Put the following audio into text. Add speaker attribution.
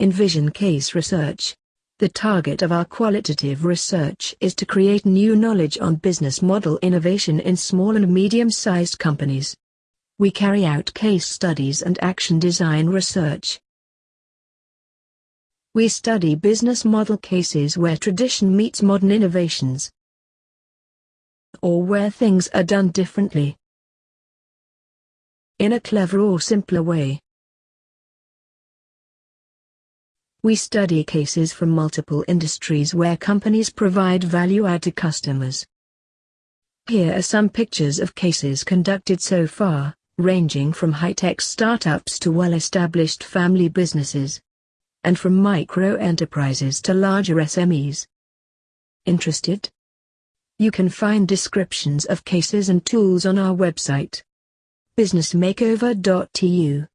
Speaker 1: Envision Case Research. The target of our qualitative research is to create new knowledge on business model innovation in small and medium-sized companies. We carry out case studies and action design research. We study business model cases where tradition meets modern innovations, or where things are done differently. In a clever or simpler way. We study cases from multiple industries where companies provide value add to customers. Here are some pictures of cases conducted so far, ranging from high-tech startups to well-established family businesses, and from micro-enterprises to larger SMEs. Interested? You can find descriptions of cases and tools on our website. businessmakeover.eu